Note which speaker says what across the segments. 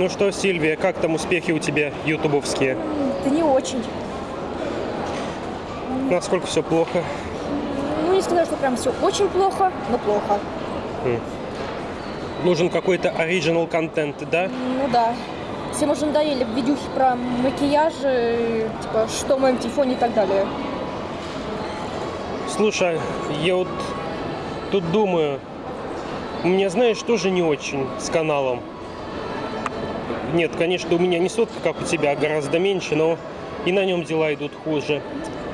Speaker 1: Ну что, Сильвия, как там успехи у тебя ютубовские?
Speaker 2: Да не очень.
Speaker 1: Насколько все плохо?
Speaker 2: Ну, не сказать, что прям все очень плохо, но плохо.
Speaker 1: Нужен какой-то оригинал контент, да?
Speaker 2: Ну да. Всем уже надоели видюхи про макияжи, типа, что в моем телефоне и так далее.
Speaker 1: Слушай, я вот тут думаю, у меня, знаешь, тоже не очень с каналом. Нет, конечно, у меня не сотка, как у тебя, а гораздо меньше, но и на нем дела идут хуже.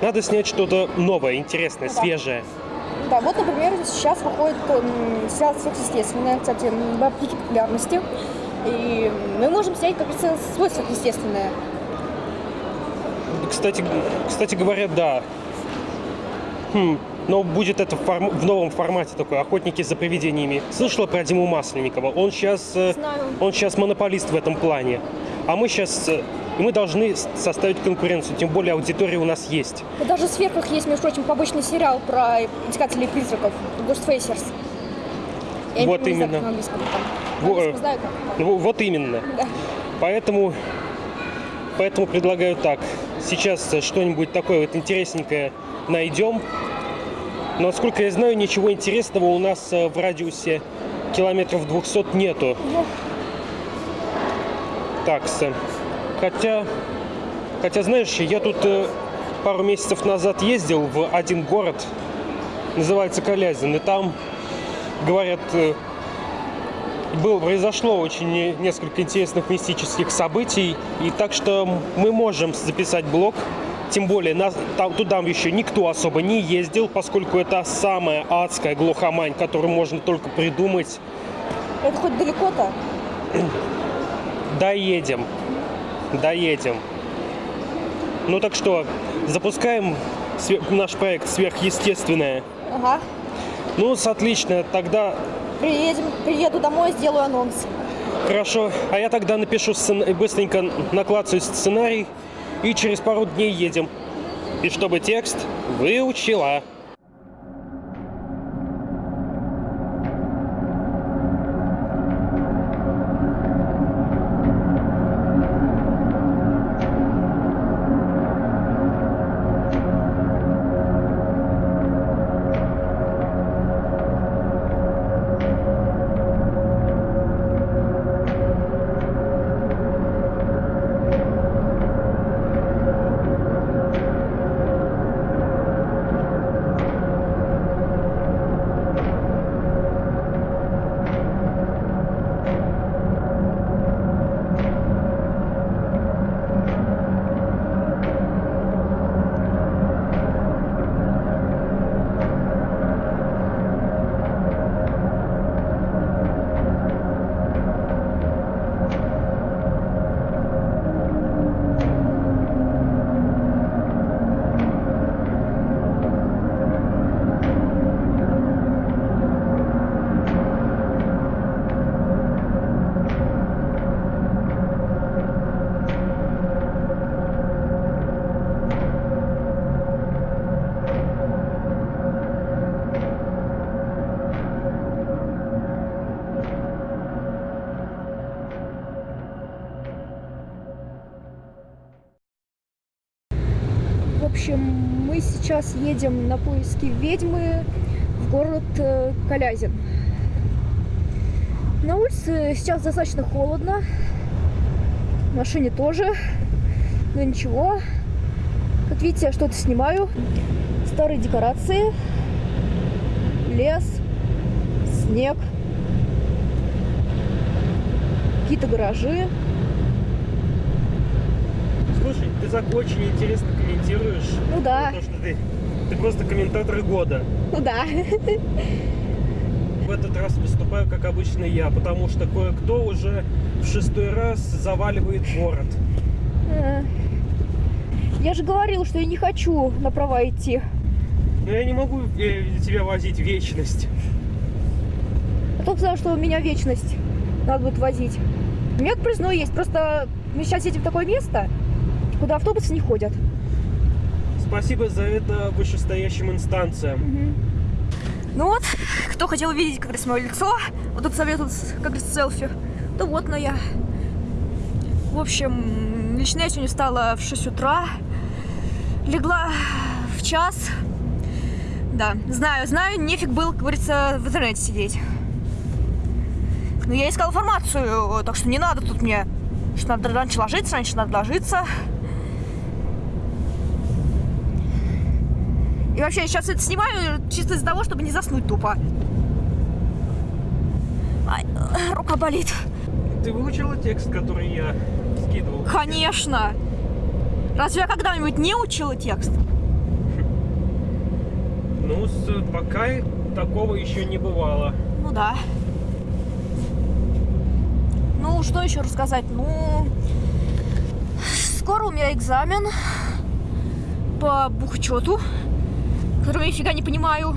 Speaker 1: Надо снять что-то новое, интересное,
Speaker 2: Ну да.
Speaker 1: свежее.
Speaker 2: Да, вот, например, сейчас выходит м, сериал «Сверхъестественное», кстати, в пике популярности. И мы можем снять, как говорится, свой сверхъестественное.
Speaker 1: Кстати, кстати говоря, да. Хм, но будет это в, форм- в новом формате такой, охотники за привидениями. Слышала про Диму Масленникова? Он сейчас, э,
Speaker 2: Знаю.
Speaker 1: он сейчас монополист в этом плане. А мы сейчас, э, и мы должны составить конкуренцию, тем более аудитория у нас есть.
Speaker 2: И даже в «Сверхах» есть, между прочим, побочный сериал про искателей призраков, Ghostfacers. Я
Speaker 1: Вот
Speaker 2: не знаю,
Speaker 1: именно.
Speaker 2: как на английском там.
Speaker 1: Во-
Speaker 2: На английском знаю, как.
Speaker 1: Ну, вот именно.
Speaker 2: Да.
Speaker 1: Поэтому, поэтому предлагаю так. Сейчас э, что-нибудь такое вот интересненькое найдем. Но, насколько я знаю, ничего интересного у нас э, в радиусе километров 200 нету. таксы. Хотя, хотя, знаешь, я тут э, пару месяцев назад ездил в один город, называется Калязин, и там, говорят, э, было, произошло очень не- несколько интересных мистических событий, и так что мы можем записать блог, тем более нас, там, туда еще никто особо не ездил, поскольку это самая адская глухомань, которую можно только придумать.
Speaker 2: Это хоть далеко-то?
Speaker 1: Доедем. Доедем. Ну так что, запускаем наш проект «Сверхъестественное».
Speaker 2: Ага.
Speaker 1: Ну, отлично. Тогда
Speaker 2: Приедем, приеду домой, сделаю анонс.
Speaker 1: хорошо. А я тогда напишу сцен- быстренько наклацаю сценарий и через пару дней едем. И чтобы текст выучила.
Speaker 2: Сейчас едем на поиски ведьмы в город э, Калязин. На улице сейчас достаточно холодно. В машине тоже. Но ничего. Как видите, я что-то снимаю. Старые декорации. Лес. Снег. Какие-то гаражи.
Speaker 1: Слушай, ты так очень интересно комментируешь.
Speaker 2: Ну да.
Speaker 1: То, ты, просто комментатор года.
Speaker 2: Ну да.
Speaker 1: В этот раз выступаю, как обычно, я, потому что кое-кто уже в шестой раз заваливает город.
Speaker 2: Э, Я же говорил, что я не хочу на права идти.
Speaker 1: Но я не могу э, тебя возить вечность.
Speaker 2: А то сказал, что у меня вечность надо будет возить. У меня признаю есть, просто мы сейчас едем в такое место, куда автобусы не ходят.
Speaker 1: Спасибо за это вышестоящим инстанциям.
Speaker 2: Ну вот, кто хотел видеть как раз мое лицо, вот тут советуют как раз селфи, то вот но я. В общем, лично я сегодня встала в 6 утра, легла в час. Да, знаю, знаю, нефиг было, как говорится, в интернете сидеть. Но я искала информацию, так что не надо тут мне, что надо раньше ложиться, раньше надо ложиться. И вообще, я сейчас это снимаю чисто из-за того, чтобы не заснуть тупо. Ай, рука болит.
Speaker 1: Ты выучила текст, который я скидывал?
Speaker 2: Конечно. Разве я когда-нибудь не учила текст?
Speaker 1: Ну, пока такого еще не бывало.
Speaker 2: Ну да. Ну, что еще рассказать? Ну, скоро у меня экзамен по бухучету, который я нифига не понимаю.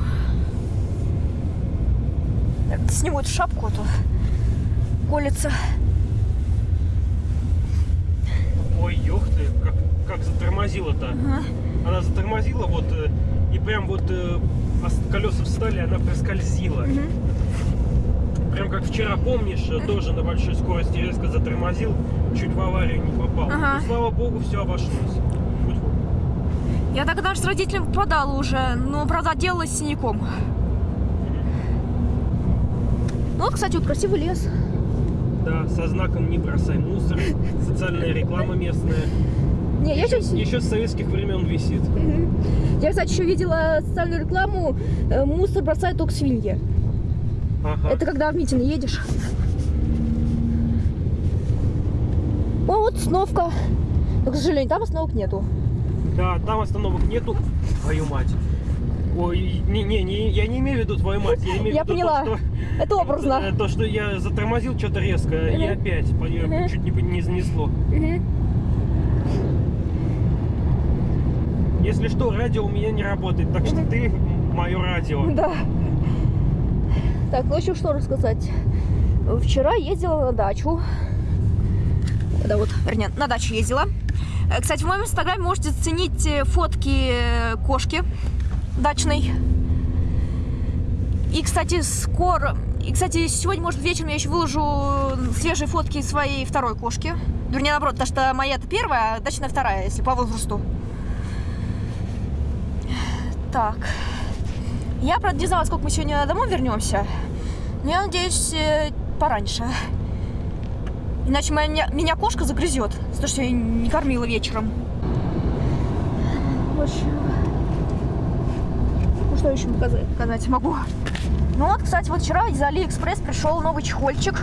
Speaker 2: Сниму эту шапку, а то колется.
Speaker 1: Ой, ёх ты, как, как затормозила-то.
Speaker 2: Ага.
Speaker 1: Она затормозила вот, э, и прям вот э, колеса встали, она проскользила.
Speaker 2: Мгм.
Speaker 1: Прям как вчера, помнишь, э, тоже на большой скорости резко затормозил, чуть в аварию не попал.
Speaker 2: Ага.
Speaker 1: Ну, слава богу, все обошлось.
Speaker 2: Я так даже с родителями попадала уже, но, правда, отделалась синяком. Ну вот, кстати, вот красивый лес.
Speaker 1: Да, со знаком «Не бросай мусор», социальная реклама местная.
Speaker 2: Не, я сейчас...
Speaker 1: Еще с советских времен висит.
Speaker 2: Я, кстати, еще видела социальную рекламу э, «Мусор бросают только свиньи».
Speaker 1: Ага.
Speaker 2: Это когда в митинг едешь. О, вот остановка. Но, к сожалению, там остановок нету.
Speaker 1: Да, там остановок нету. Твою мать. Ой, не, не, не, я не имею в виду твою мать, я имею
Speaker 2: Я
Speaker 1: в виду
Speaker 2: поняла.
Speaker 1: то, что...
Speaker 2: Это образно.
Speaker 1: э, То, что я затормозил что-то резко, и
Speaker 2: Мгм.
Speaker 1: опять по-
Speaker 2: Мгм.
Speaker 1: чуть не, не занесло.
Speaker 2: Мгм.
Speaker 1: Если что, радио у меня не работает, так что ты мое радио.
Speaker 2: Да. Так, ну еще что рассказать. Вчера ездила на дачу. Да вот, вернее, на дачу ездила. Э, Кстати, в моем инстаграме можете заценить э, фотки э, кошки дачной. И, кстати, скоро... И, кстати, сегодня, может, вечером я еще выложу свежие фотки своей второй кошки. Вернее, наоборот, потому что моя-то первая, а дачная вторая, если по возрасту. Так. Я, правда, не знала, сколько мы сегодня домой вернемся. Но я надеюсь, пораньше. Иначе моя, меня, кошка загрызет, за то, что я не кормила вечером. В общем, ну что еще показать, показать могу? Ну вот, кстати, вот вчера из Алиэкспресс пришел новый чехольчик.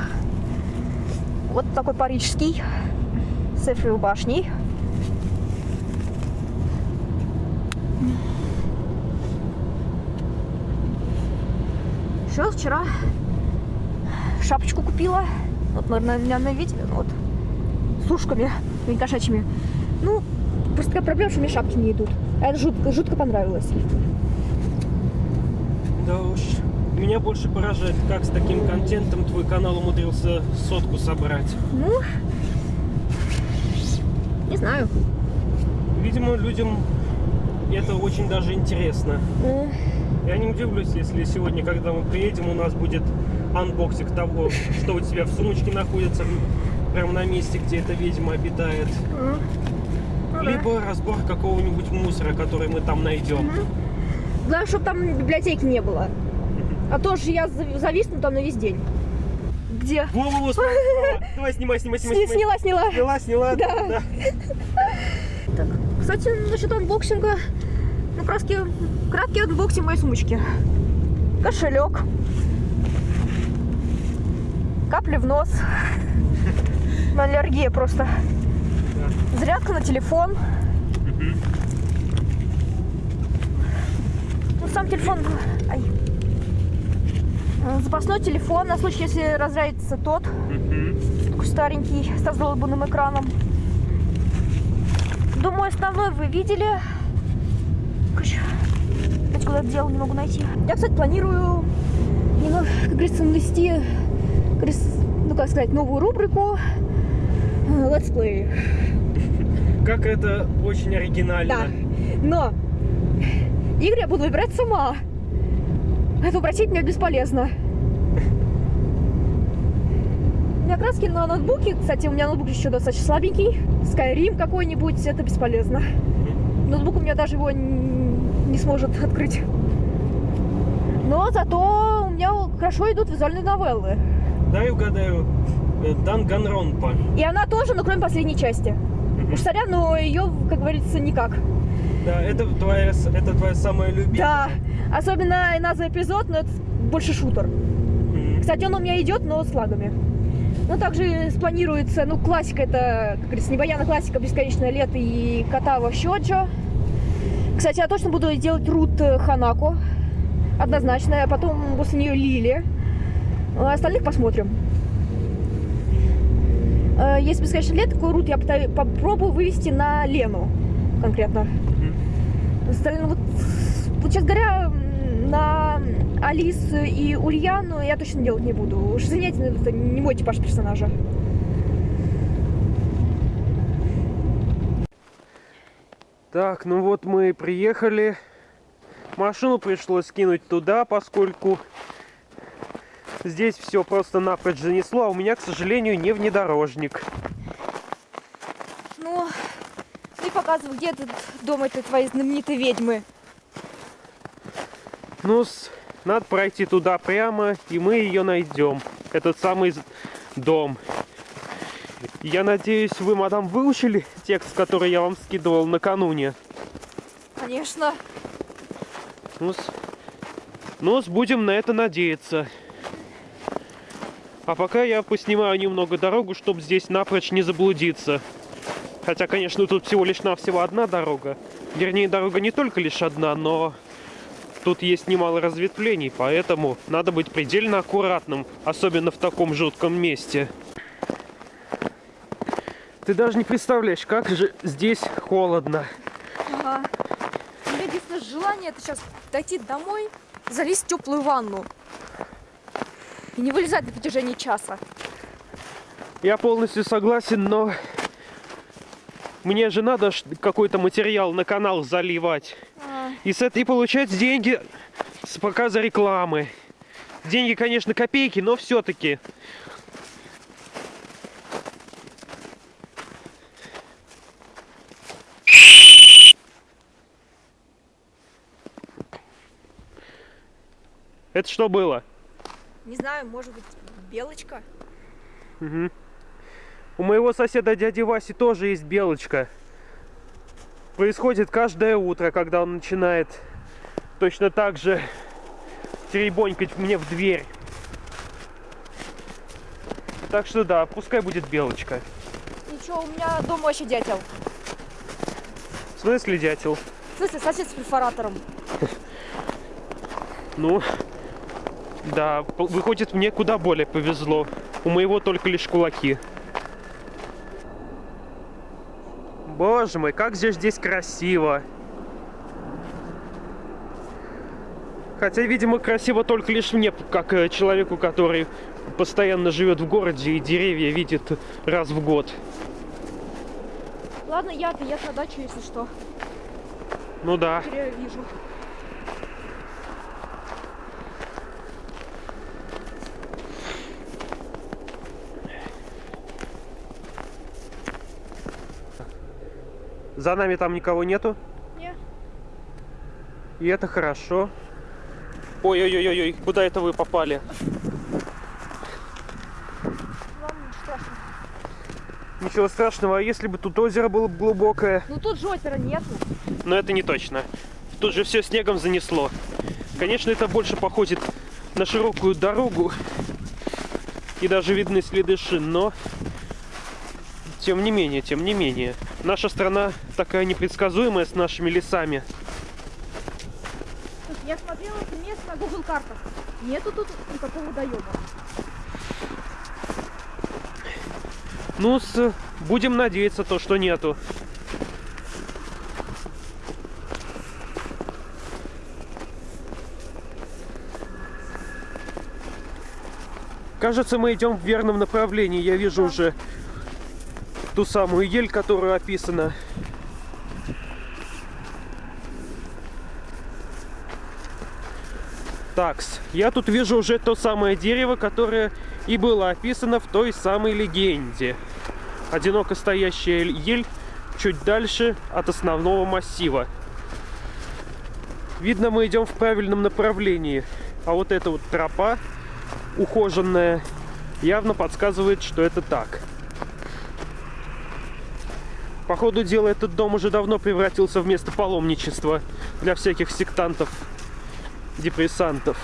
Speaker 2: Вот такой парижский. С Эйфелевой башней. Еще вчера шапочку купила. Вот, наверное, наверное, видели, ну вот. С ушками, не кошачьими. Ну, просто такая проблема, что мне шапки не идут. А это жутко, жутко понравилось.
Speaker 1: Да уж. Меня больше поражает, как с таким контентом твой канал умудрился сотку собрать.
Speaker 2: Ну, не знаю.
Speaker 1: Видимо, людям это очень даже интересно.
Speaker 2: Э,
Speaker 1: Я не удивлюсь, если сегодня, когда мы приедем, у нас будет unboxing того, что у тебя в сумочке находится, прямо на месте, где эта ведьма обитает. Либо разбор какого-нибудь мусора, который мы там найдем.
Speaker 2: Главное, чтобы там библиотеки не было. А то же я зав- зависну там на весь день. Где?
Speaker 1: Во-во-во. Давай, снимай, снимай, снимай.
Speaker 2: Сни-
Speaker 1: снимай.
Speaker 2: Сняла, сняла.
Speaker 1: Сняла, сняла.
Speaker 2: Да. Так, кстати, насчет анбоксинга. Ну, краски, краткий анбоксинг моей сумочки. Кошелек. Капли в нос. Аллергия просто. Зарядка на телефон. Ну, сам телефон... Ай. Запасной телефон на случай, если разрядится тот. Такой старенький, с раздолбанным экраном. Думаю, основной вы видели. Короче, опять куда дело не могу найти. Я, кстати, планирую немного, как говорится, навести, ну, как сказать, новую рубрику э, летсплей.
Speaker 1: Как это очень
Speaker 2: Да.
Speaker 1: оригинально.
Speaker 2: Но игры я буду выбирать сама. Это упросить меня бесполезно. меня краски на ноутбуке. Кстати, у меня ноутбук еще достаточно слабенький. Skyrim какой-нибудь, это бесполезно. Ноутбук у меня даже его не сможет открыть. Но зато у меня хорошо идут визуальные новеллы.
Speaker 1: Дай угадаю. Э, Данганронпа.
Speaker 2: И она тоже, но кроме последней части. Уж сорян, но ее, как говорится, никак.
Speaker 1: Да, это твоя, это твоя самая любимая.
Speaker 2: Да, особенно и назва эпизод, но это больше шутер. Кстати, он у меня идет, но с лагами. Ну, также спланируется, ну, классика это, как говорится, небояна классика «Бесконечное лето» и «Катава Щоджо». Кстати, я точно буду делать рут э, Ханако, однозначно, а потом после нее Лили. А остальных посмотрим. Э, Если «Бесконечное лето», такой рут я попробую вывести на Лену конкретно. Остальное, вот, вот, честно говоря, на Алис и Ульяну я точно делать не буду. Уж извиняйте, но это не мой типаж персонажа.
Speaker 1: Так, ну вот мы и приехали. Машину пришлось скинуть туда, поскольку здесь все просто напрочь занесло, а у меня, к сожалению, не внедорожник.
Speaker 2: Ну, ты показывай, где этот дом этой твоей знаменитой ведьмы.
Speaker 1: Ну, надо пройти туда прямо, и мы ее найдем. Этот самый дом. Я надеюсь, вы, мадам, выучили текст, который я вам скидывал накануне.
Speaker 2: Конечно.
Speaker 1: Ну, ну, будем на это надеяться. А пока я поснимаю немного дорогу, чтобы здесь напрочь не заблудиться. Хотя, конечно, тут всего лишь навсего одна дорога. Вернее, дорога не только лишь одна, но тут есть немало разветвлений, поэтому надо быть предельно аккуратным, особенно в таком жутком месте. Ты даже не представляешь, как же здесь холодно.
Speaker 2: Ага. У меня единственное желание это сейчас дойти домой, залезть в теплую ванну. И не вылезать на протяжении часа.
Speaker 1: Я полностью согласен, но мне же надо какой-то материал на канал заливать.
Speaker 2: А,
Speaker 1: И с этой получать деньги с показа рекламы. Деньги, конечно, копейки, но все-таки. Это что было?
Speaker 2: Не знаю, может быть, белочка?
Speaker 1: Мгм. У моего соседа дяди Васи тоже есть белочка. Происходит каждое утро, когда он начинает точно так же теребонькать мне в дверь. Так что да, пускай будет белочка.
Speaker 2: Ничего, у меня дома вообще дятел.
Speaker 1: В смысле, дятел?
Speaker 2: В смысле, сосед с перфоратором.
Speaker 1: Ну, да, выходит, мне куда более повезло. У моего только лишь кулаки. Боже мой, как же здесь красиво. Хотя, видимо, красиво только лишь мне, как э, человеку, который постоянно живет в городе и деревья видит раз в год.
Speaker 2: Ладно, я-то, я на дачу, если что.
Speaker 1: Ну да.
Speaker 2: Теперь я вижу.
Speaker 1: За нами там никого нету.
Speaker 2: Не.
Speaker 1: И это хорошо. Ой-ой-ой-ой, куда это вы попали?
Speaker 2: Ничего страшного.
Speaker 1: Ничего страшного, а если бы тут озеро было бы глубокое?
Speaker 2: Ну тут же озера нету.
Speaker 1: Но это не точно. Тут же все снегом занесло. Конечно, это больше походит на широкую дорогу. И даже видны следы шин, но... Тем не менее, тем не менее. Наша страна такая непредсказуемая с нашими лесами.
Speaker 2: Я смотрела это место на Google картах. Нету тут никакого водоема.
Speaker 1: Ну, с... будем надеяться то, что нету. Кажется, мы идем в верном направлении. Я вижу
Speaker 2: Да.
Speaker 1: уже ту самую ель, которая описана. Такс, я тут вижу уже то самое дерево, которое и было описано в той самой легенде. Одиноко стоящая ель чуть дальше от основного массива. Видно, мы идем в правильном направлении. А вот эта вот тропа, ухоженная, явно подсказывает, что это так. По ходу дела, этот дом уже давно превратился в место паломничества для всяких сектантов, депрессантов.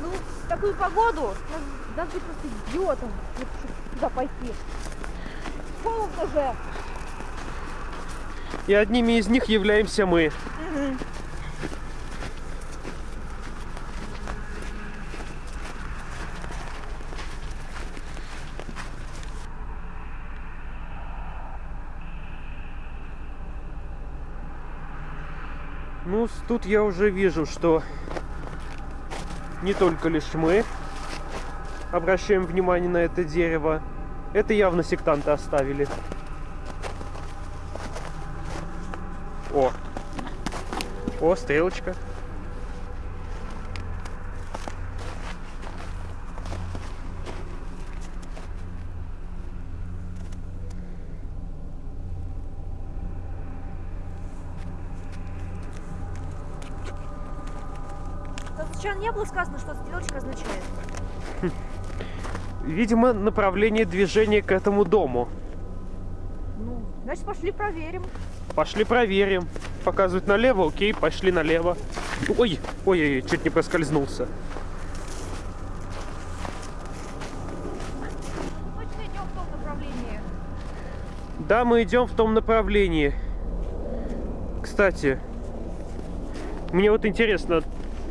Speaker 2: Ну, в такую погоду надо быть просто идиотом, туда пойти. Холодно же.
Speaker 1: И одними из них являемся мы. Ну, тут я уже вижу, что не только лишь мы обращаем внимание на это дерево. Это явно сектанты оставили. О. О, стрелочка.
Speaker 2: Там сначала не было сказано, что стрелочка означает.
Speaker 1: Видимо, направление движения к этому дому.
Speaker 2: Ну, значит, пошли проверим.
Speaker 1: Пошли проверим. Показывают налево, окей, пошли налево. Ой, ой, ой, чуть не проскользнулся. Да, мы идем в том направлении. Кстати, мне вот интересно,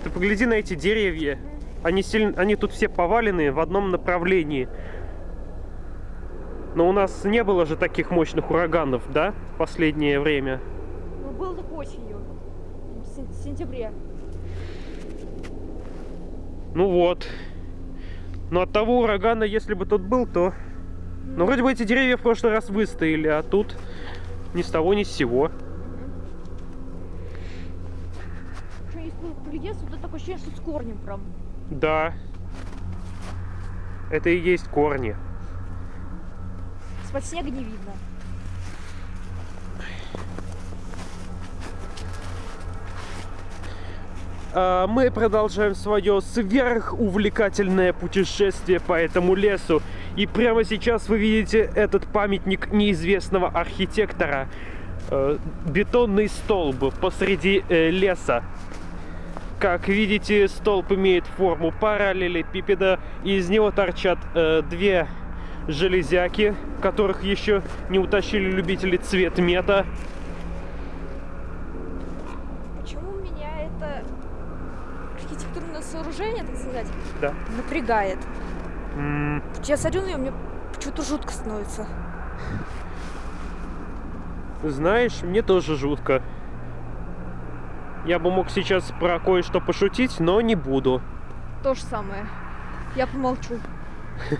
Speaker 1: ты погляди на эти деревья. Они, сильно, они тут все поваленные в одном направлении. Но у нас не было же таких мощных ураганов, да, в последнее время?
Speaker 2: Ну, был только осенью. В сен- в сентябре.
Speaker 1: Ну вот. Но от того урагана, если бы тот был, то... Ну, вроде бы эти деревья в прошлый раз выстояли, а тут ни с того, ни с сего.
Speaker 2: Что, если поглядеться, то такое ощущение, что с корнем прям.
Speaker 1: Да. Это и есть корни.
Speaker 2: Из-под снега не видно.
Speaker 1: А мы продолжаем свое сверхувлекательное путешествие по этому лесу. И прямо сейчас вы видите этот памятник неизвестного архитектора. Э, бетонный столб посреди э, леса. Как видите, столб имеет форму параллелепипеда, и из него торчат э, две железяки, которых еще не утащили любители цветмета.
Speaker 2: Почему меня это архитектурное сооружение, так сказать,
Speaker 1: Да.
Speaker 2: напрягает?
Speaker 1: М,
Speaker 2: Я смотрю на нее, мне что-то жутко становится.
Speaker 1: Знаешь, мне тоже жутко. Я бы мог сейчас про кое-что пошутить, но не буду.
Speaker 2: То же самое. Я помолчу.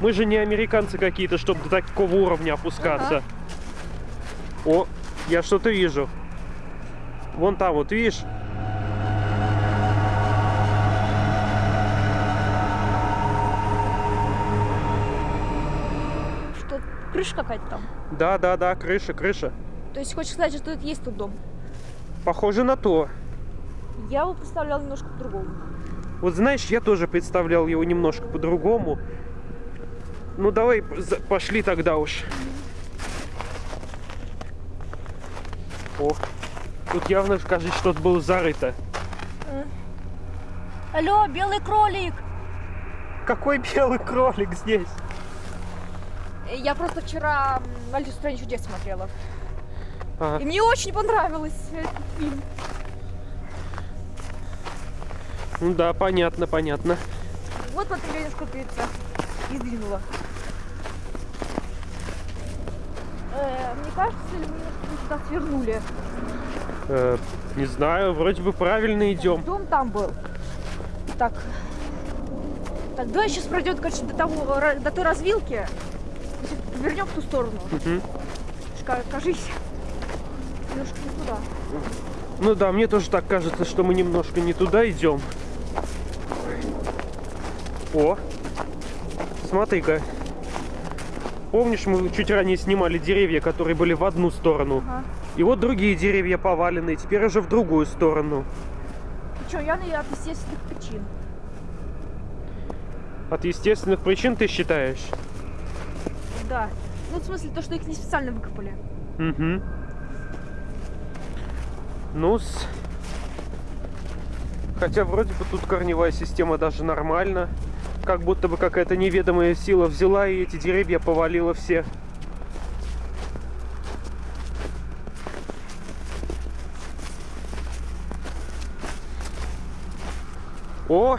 Speaker 1: Мы же не американцы какие-то, чтобы до такого уровня опускаться. О, я что-то вижу. Вон там, вот видишь?
Speaker 2: Что, крыша какая-то там?
Speaker 1: Да, да, да, крыша, крыша.
Speaker 2: То есть хочешь сказать, что это есть тот дом?
Speaker 1: Похоже на то.
Speaker 2: Я его представлял немножко по-другому.
Speaker 1: Вот знаешь, я тоже представлял его немножко по-другому. Ну давай пошли тогда уж. О, тут явно, кажется, что-то было зарыто.
Speaker 2: Алло, белый кролик!
Speaker 1: Какой белый кролик здесь?
Speaker 2: Э, Я просто вчера «Алису в стране чудес» смотрела.
Speaker 1: Ага.
Speaker 2: И мне очень понравилось этот фильм.
Speaker 1: Ну да, понятно, понятно.
Speaker 2: Вот смотри, я сколько яйца издвинула. Э, мне кажется, или мы сюда свернули?
Speaker 1: Э, не знаю, вроде бы правильно идем.
Speaker 2: Дом там был. Так. Так, давай сейчас пройдет, короче, до того, до той развилки. Вернем в ту сторону. Ка- Кажись. Немножко не туда.
Speaker 1: Ну да, мне тоже так кажется, что мы немножко не туда идем. О, смотри-ка. Помнишь, мы чуть ранее снимали деревья, которые были в одну сторону?
Speaker 2: Ага.
Speaker 1: И вот другие деревья поваленные, теперь уже в другую сторону.
Speaker 2: И что, я от естественных причин.
Speaker 1: От естественных причин ты считаешь?
Speaker 2: Да. Ну, в смысле, то, что их не специально выкопали.
Speaker 1: Угу. Ну -с. Хотя вроде бы тут корневая система даже нормально. Как будто бы какая-то неведомая сила взяла и эти деревья повалила все. О,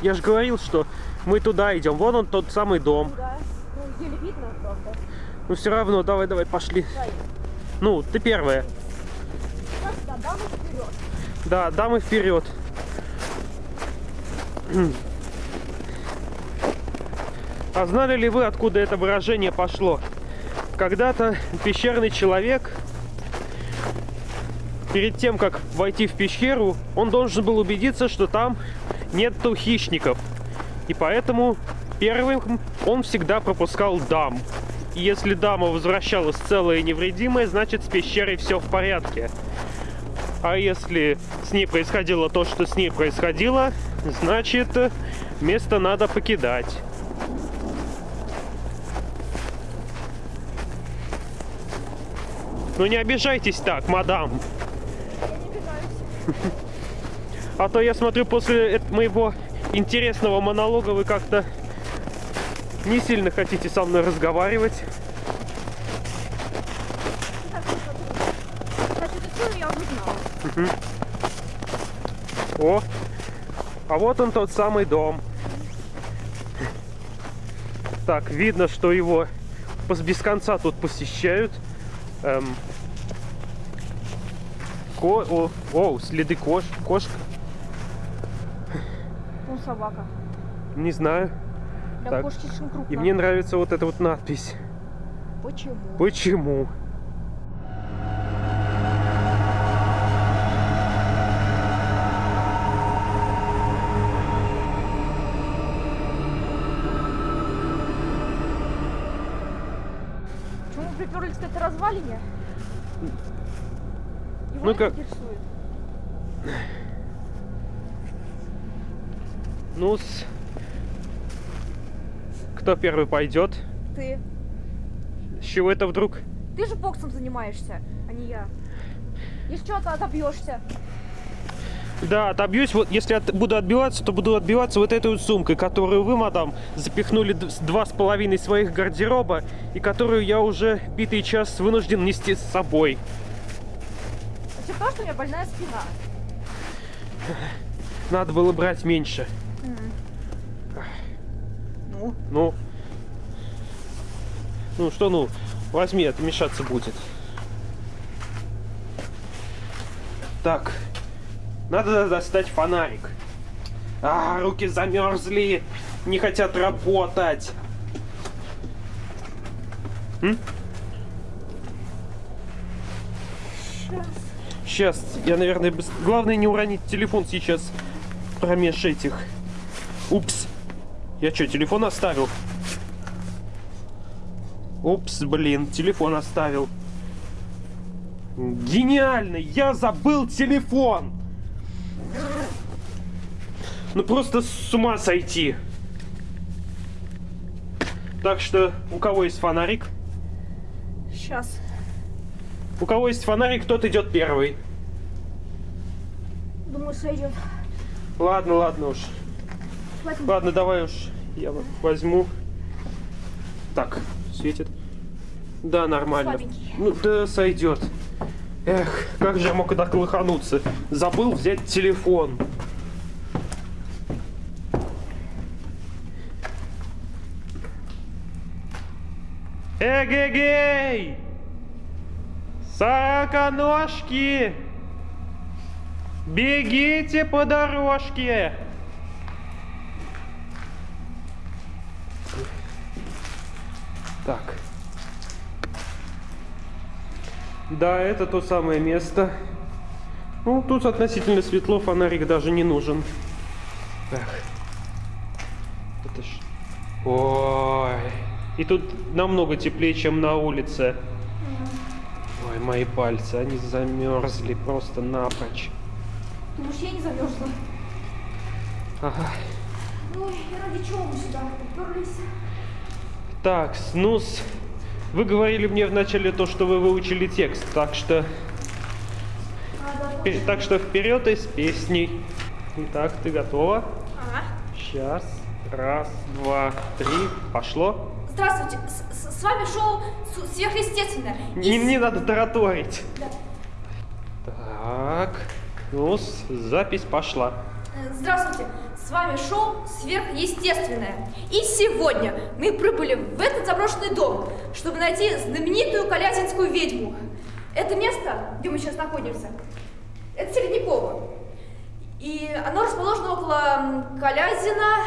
Speaker 1: я же говорил, что мы туда идем. Вон он тот самый дом.
Speaker 2: Да. Ну, еле видно, правда.
Speaker 1: Ну все равно, давай, давай, пошли.
Speaker 2: Дай.
Speaker 1: Ну, ты первая.
Speaker 2: Так, да, дамы вперед.
Speaker 1: Да, дамы вперед. А знали ли вы, откуда это выражение пошло? Когда-то пещерный человек, перед тем, как войти в пещеру, он должен был убедиться, что там нету хищников. И поэтому первым он всегда пропускал дам. И если дама возвращалась целая и невредимая, значит с пещерой все в порядке. А если с ней происходило то, что с ней происходило, значит место надо покидать. Ну не обижайтесь так, мадам. А то я смотрю после моего интересного монолога вы как-то не сильно хотите со мной разговаривать.
Speaker 2: Так, вот, Значит, историю я знала.
Speaker 1: О, а вот он тот самый дом. Так, видно, что его без конца тут посещают. Эм, ко- о, о, следы кош, кошка.
Speaker 2: Ну, собака.
Speaker 1: Не знаю.
Speaker 2: Для
Speaker 1: Так.
Speaker 2: кошки слишком крупно.
Speaker 1: И мне нравится вот эта вот надпись.
Speaker 2: Почему?
Speaker 1: Почему
Speaker 2: мы приперлись к этой развалине? Его
Speaker 1: Ну как-
Speaker 2: интересует.
Speaker 1: Ну, с... кто первый пойдет?
Speaker 2: Ты.
Speaker 1: С чего это вдруг?
Speaker 2: Ты же боксом занимаешься, а не я. Если что, то отобьешься.
Speaker 1: Да, отобьюсь. Вот если от- буду отбиваться, то буду отбиваться вот этой вот сумкой, которую вы, мадам, запихнули два с половиной своих гардероба и которую я уже битый час вынужден нести с собой.
Speaker 2: Это то, что у меня больная спина.
Speaker 1: Надо было брать меньше.
Speaker 2: Ну?
Speaker 1: Ну, ну что, ну, возьми, это мешаться будет. Так, надо достать фонарик. А, руки замерзли, не хотят работать. М? Сейчас, я, наверное, быс- главное не уронить телефон сейчас промеж этих. Упс. Я что, телефон оставил? Упс, блин, телефон оставил. Гениально! Я забыл телефон! Ну просто с ума сойти. Так что, у кого есть фонарик?
Speaker 2: Сейчас.
Speaker 1: У кого есть фонарик, тот идет первый.
Speaker 2: Думаю, сойдет.
Speaker 1: Ладно, ладно уж.
Speaker 2: Поэтому
Speaker 1: Ладно, давай уж я возьму. Так, светит. Да, нормально.
Speaker 2: Слабенький.
Speaker 1: Ну да, сойдет. Эх, как же я мог так лохануться? Забыл взять телефон. Эгегей! Сороконожки! Бегите по дорожке! Так. Да, это то самое место. Ну, тут относительно светло, фонарик даже не нужен. Так. Это ж... Ой. И тут намного теплее, чем на улице. Ой, мои пальцы, они замерзли просто напрочь.
Speaker 2: Думаешь, я не замерзла?
Speaker 1: Ага.
Speaker 2: И ради чего мы сюда уперлись?
Speaker 1: Так, снус. Вы говорили мне вначале то, что вы выучили текст, так что...
Speaker 2: А, да,
Speaker 1: Так что вперед из песней. Итак, ты готова?
Speaker 2: Ага.
Speaker 1: Сейчас. Раз, два, три. Пошло.
Speaker 2: Здравствуйте, с, с- с вами шоу «Сверхъестественное». И
Speaker 1: Не,
Speaker 2: с-
Speaker 1: не надо тараторить.
Speaker 2: Да.
Speaker 1: Так. Ну, запись пошла.
Speaker 2: Э, Здравствуйте, с вами шоу «Сверхъестественное». И сегодня мы прибыли в этот заброшенный дом, чтобы найти знаменитую Калязинскую ведьму. Это место, где мы сейчас находимся, это Середняково. И оно расположено около Калязина,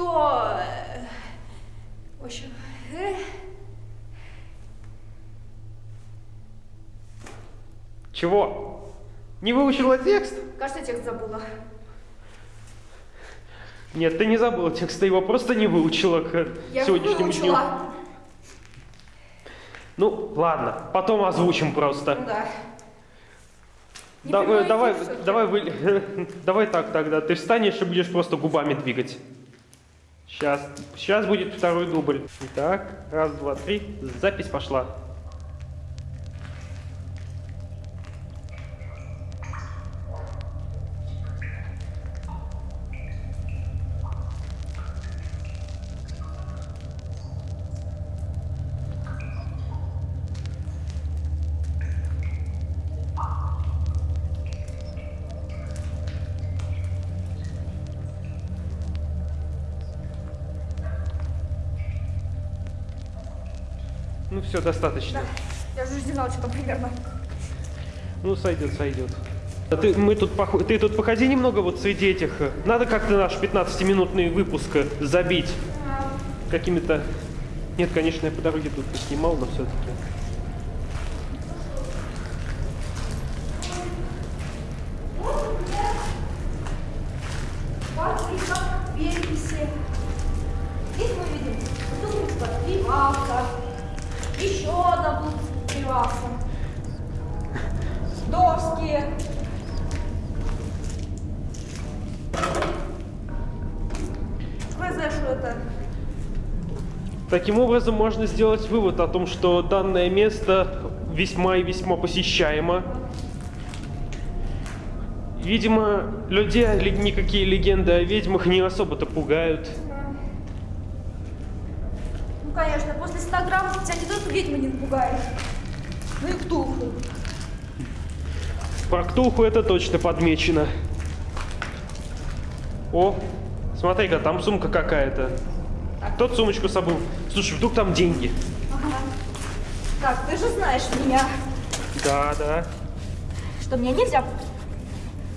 Speaker 2: что... э, В общем... э,
Speaker 1: Чего? Не выучила текст?
Speaker 2: Кажется, текст забыла.
Speaker 1: Нет, ты не забыла текст, ты его просто не выучила к
Speaker 2: Я
Speaker 1: сегодняшнему дню.
Speaker 2: выучила.
Speaker 1: Ну, ладно, потом озвучим просто.
Speaker 2: Ну да. Не
Speaker 1: давай, давай, вы- давай так тогда. Ты встанешь и будешь просто губами двигать. Сейчас, сейчас будет второй дубль. Итак, раз, два, три. Запись пошла. Все, достаточно.
Speaker 2: Я уже знала, что там примерно.
Speaker 1: Ну, сойдет, сойдет. А ты, мы тут, ты тут походи немного вот среди этих. э, Надо как-то наш 15-минутный выпуск э, забить какими-то... Нет, конечно, я по дороге тут снимал, но все-таки.
Speaker 2: Фабрика переписи. Здесь мы видим бутылка пиваса. Еще одна бутылка пиваса. Доски. Я знаю, что это.
Speaker 1: Таким образом, можно сделать вывод о том, что данное место весьма и весьма посещаемо. Видимо, людей никакие легенды о ведьмах не особо-то пугают.
Speaker 2: Ну, конечно, после 100 грамм тебя не только ведьма не напугает, но и ктулху.
Speaker 1: Про Ктулху это точно подмечено. О, смотри-ка, там сумка какая-то. Тот сумочку забыл. Слушай, вдруг там деньги?
Speaker 2: Ага. Так, ты же знаешь меня,
Speaker 1: Да, да.
Speaker 2: что мне нельзя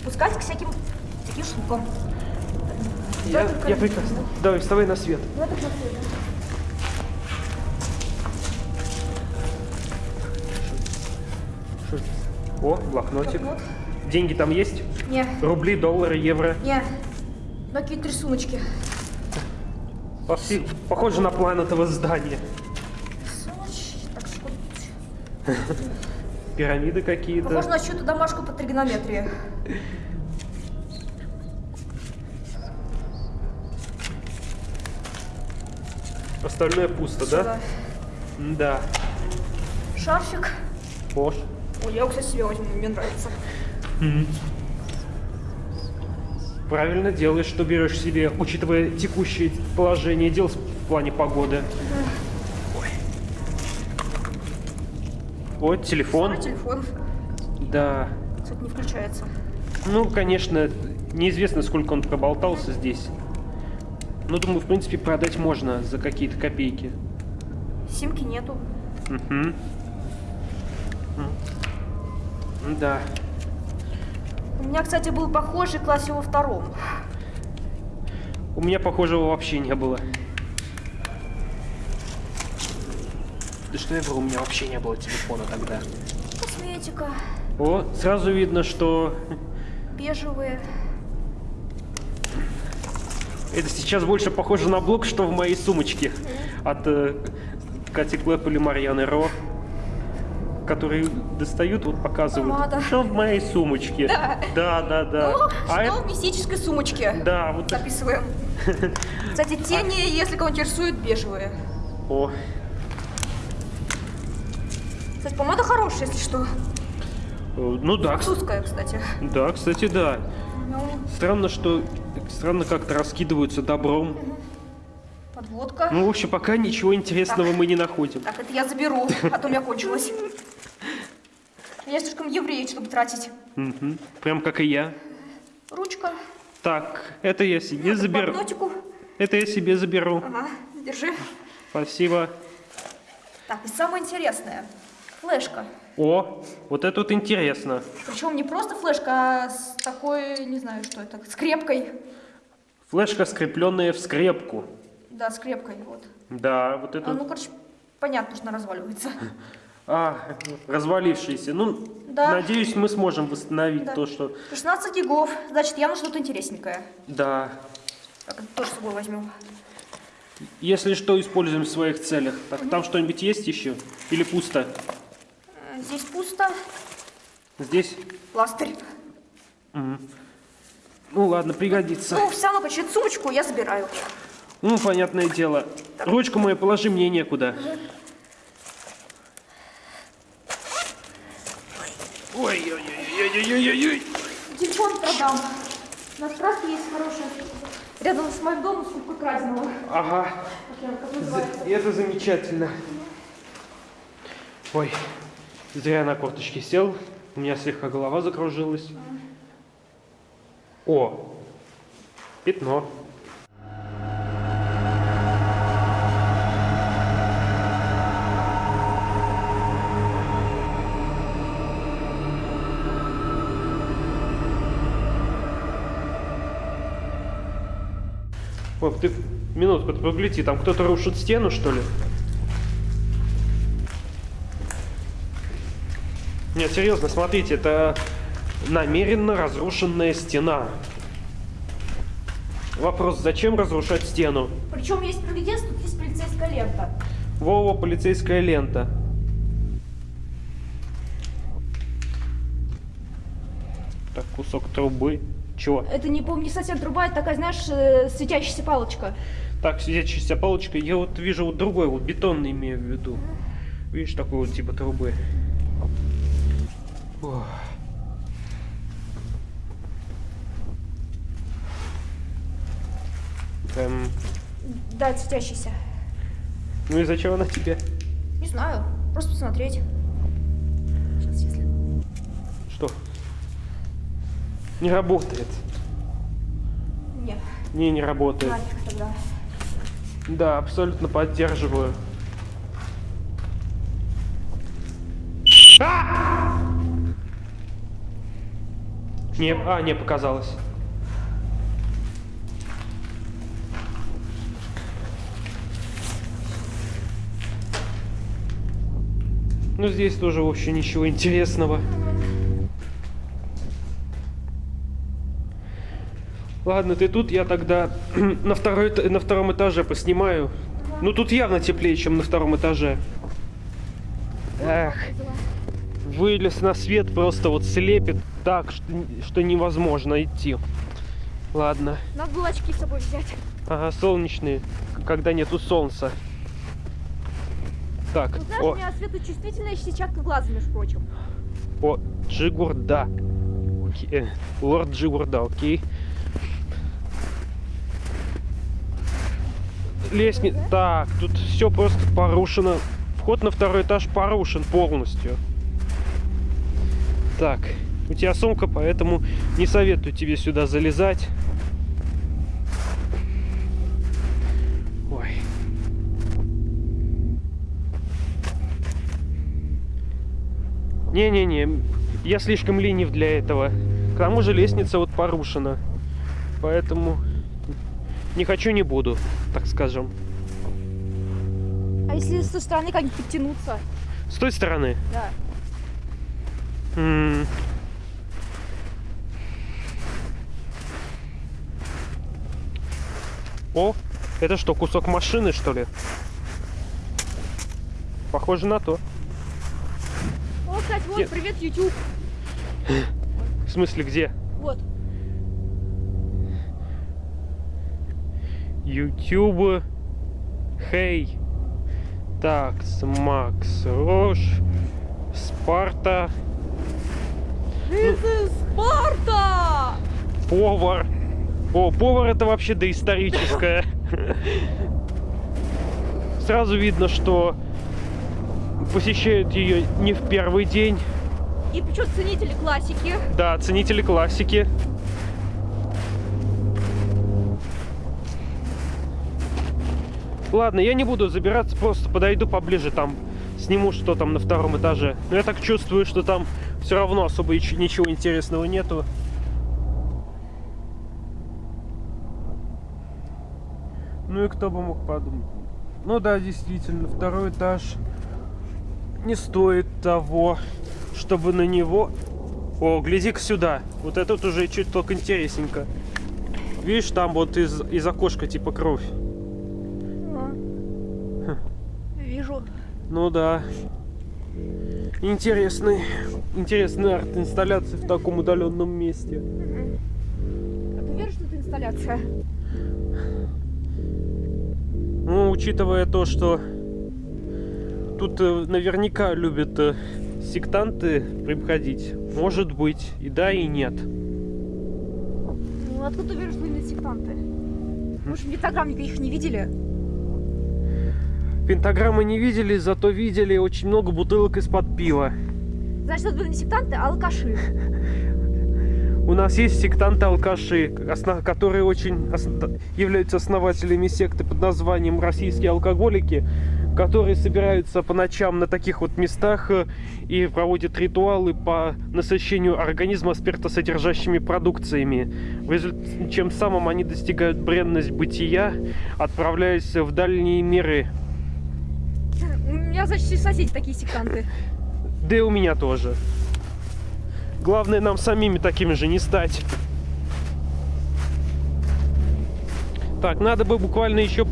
Speaker 2: пускать к всяким таким штукам.
Speaker 1: Я,
Speaker 2: только-
Speaker 1: я прекрасно. Давай, вставай на свет.
Speaker 2: Это плохое.
Speaker 1: Что ж- О, блокнотик.
Speaker 2: Вот.
Speaker 1: Деньги там есть?
Speaker 2: Не,
Speaker 1: Рубли, доллары, евро.
Speaker 2: не. Ну, какие-то рисуночки.
Speaker 1: По всей- Похоже на план этого здания. Пирамиды какие-то.
Speaker 2: Похоже на чью-то домашку по тригонометрии.
Speaker 1: Остальное пусто, да?
Speaker 2: Сюда.
Speaker 1: Да.
Speaker 2: Шарфик.
Speaker 1: Пош.
Speaker 2: Ой, я кстати, себе возьму, мне нравится.
Speaker 1: Правильно делаешь, что берешь себе, учитывая текущее положение дел в плане погоды. Ой. Вот телефон.
Speaker 2: Мой телефон.
Speaker 1: Да.
Speaker 2: Кстати, не включается.
Speaker 1: Ну, конечно, неизвестно, сколько он проболтался здесь. Ну, думаю, в принципе, продать можно за какие-то копейки.
Speaker 2: Симки нету.
Speaker 1: Угу. Да.
Speaker 2: У меня, кстати, был похожий в классе во втором.
Speaker 1: У меня похожего вообще не было. Да что я говорю, у меня вообще не было телефона тогда.
Speaker 2: Косметика.
Speaker 1: О, сразу видно, что
Speaker 2: Бежевые.
Speaker 1: это сейчас больше похоже на блок, что в моей сумочке от э, Кати Клэп или Марьяны Ро, которые достают, вот показывают,
Speaker 2: Помада.
Speaker 1: что в моей сумочке.
Speaker 2: Да.
Speaker 1: Да, да, да.
Speaker 2: Ну,
Speaker 1: А
Speaker 2: что
Speaker 1: это-
Speaker 2: в мистической сумочке?
Speaker 1: Да, вот так.
Speaker 2: Записываем. Кстати, тени, если кого интересует, бежевые.
Speaker 1: О,
Speaker 2: Кстати, помада хорошая, если что.
Speaker 1: э, ну да,
Speaker 2: Французская, кстати.
Speaker 1: да, кстати, да.
Speaker 2: Ну,
Speaker 1: Странно, что странно как-то раскидываются добром.
Speaker 2: подводка.
Speaker 1: Ну, в общем, пока ничего интересного мы не находим.
Speaker 2: Так, это я заберу, а то у меня кончилось. Я слишком еврей, чтобы тратить.
Speaker 1: Мгм. Прям как и я.
Speaker 2: Ручка.
Speaker 1: Так, это я себе
Speaker 2: Это
Speaker 1: заберу.
Speaker 2: блокнотику.
Speaker 1: Это я себе заберу.
Speaker 2: Ага, держи.
Speaker 1: Спасибо.
Speaker 2: Так, и самое интересное. Флешка.
Speaker 1: О, вот это вот интересно.
Speaker 2: Причем не просто флешка, а с такой, не знаю, что это, скрепкой.
Speaker 1: Флешка, скрепленная в скрепку.
Speaker 2: Да, скрепкой, вот.
Speaker 1: Да, вот это.
Speaker 2: А, ну, короче, понятно, что она разваливается.
Speaker 1: А, развалившийся. Ну,
Speaker 2: Да.
Speaker 1: надеюсь, мы сможем восстановить
Speaker 2: Да.
Speaker 1: то, что...
Speaker 2: 16 гигов, значит, явно что-то интересненькое.
Speaker 1: Да.
Speaker 2: Так, это тоже с собой возьмем.
Speaker 1: Если что, используем в своих целях. Так, там что-нибудь есть еще? Или пусто?
Speaker 2: Э, Здесь пусто.
Speaker 1: Здесь?
Speaker 2: Пластырь.
Speaker 1: Ну ладно, пригодится.
Speaker 2: Ну, все равно, эту сумочку я забираю.
Speaker 1: Ну, понятное дело. Ручку мою положи, мне некуда. Ой-ой-ой-ой-ой-ой-ой.
Speaker 2: Телефон продам. На трассе есть хорошая. Рядом с моим домом скупка краденого.
Speaker 1: Ага,
Speaker 2: Как
Speaker 1: это замечательно. Ой, зря на корточке сел. У меня слегка голова закружилась. О, пятно. Минутку, ты погляди, там кто-то рушит стену, что ли? Нет, серьезно, смотрите, это намеренно разрушенная стена. Вопрос, зачем разрушать стену?
Speaker 2: Причем есть провидец, тут есть полицейская лента.
Speaker 1: Вова, полицейская лента. Так, кусок трубы. Чего?
Speaker 2: Это не, помню, не совсем труба, это такая, знаешь, э, светящаяся палочка.
Speaker 1: Так, светящаяся палочка. Я вот вижу вот другой, вот бетонный имею в виду. Видишь, такой вот типа трубы. Ох. Эм,
Speaker 2: Да, светящаяся.
Speaker 1: ну и зачем она тебе?
Speaker 2: Не знаю, просто посмотреть. Сейчас, если...
Speaker 1: Что? Не работает.
Speaker 2: Нет,
Speaker 1: Не, не работает.
Speaker 2: нафиг тогда.
Speaker 1: Да, абсолютно поддерживаю. А! Не, а, не показалось. Ну, здесь тоже вообще ничего интересного. Ладно, ты тут, я тогда на, второй, на втором этаже поснимаю. Ну тут явно теплее, чем на втором этаже. Эх, вылез на свет, просто вот слепит так, что, что невозможно идти. Ладно.
Speaker 2: Надо было очки с собой взять.
Speaker 1: Ага, солнечные, когда нету солнца. Так,
Speaker 2: Ну, знаешь,
Speaker 1: о,
Speaker 2: у меня светочувствительная сетчатка глаза, между прочим.
Speaker 1: о, Джигурда. Окей, э, Лорд Джигурда, окей. Лестница. Так, тут все просто порушено. Вход на второй этаж порушен полностью. Так, у тебя сумка, поэтому не советую тебе сюда залезать. Ой. Не-не-не, я слишком ленив для этого. К тому же лестница вот порушена. Поэтому не хочу, не буду, так скажем.
Speaker 2: А если с той стороны как-нибудь подтянуться?
Speaker 1: С той стороны.
Speaker 2: Да.
Speaker 1: М. О, это что, кусок машины, что ли? Похоже на то.
Speaker 2: О, кстати, вот,
Speaker 1: Нет.
Speaker 2: привет, YouTube.
Speaker 1: В смысле, где?
Speaker 2: Вот.
Speaker 1: YouTube. Хей. Так, Макс Рош. Спарта.
Speaker 2: This is Sparta!
Speaker 1: Повар. О, повар это вообще доисторическое. Сразу видно, что посещают ее не в первый день.
Speaker 2: И причем ценители классики.
Speaker 1: Да, ценители классики. Ладно, я не буду забираться, просто подойду поближе, там сниму, что там на втором этаже. Но я так чувствую, что там все равно особо ич- ничего интересного нету. Ну и кто бы мог подумать. Ну да, действительно, второй этаж не стоит того, чтобы на него... О, гляди-ка сюда. Вот этот уже чуть только интересненько. Видишь, там вот из, из окошка типа кровь.
Speaker 2: Вижу.
Speaker 1: Ну да. Интересный, интересная арт-инсталляция в таком удаленном месте.
Speaker 2: А ты веришь, что это инсталляция?
Speaker 1: Ну, учитывая то, что тут э, наверняка любят э, сектанты приходить, может быть, и да, и нет.
Speaker 2: Ну, откуда ты веришь, что именно сектанты? Мы же пентаграмм никаких не видели.
Speaker 1: Пентаграммы не видели, зато видели очень много бутылок из-под пива.
Speaker 2: Значит, это были не сектанты, а алкаши.
Speaker 1: У нас есть сектанты-алкаши, которые очень являются основателями секты под названием «Российские алкоголики», которые собираются по ночам на таких вот местах э, и проводят ритуалы по насыщению организма спиртосодержащими продукциями, чем самым они достигают бренность бытия, отправляясь в дальние миры.
Speaker 2: Меня, все соседи такие сектанты.
Speaker 1: Да и у меня тоже. Главное нам самими такими же не стать. Так, надо бы буквально еще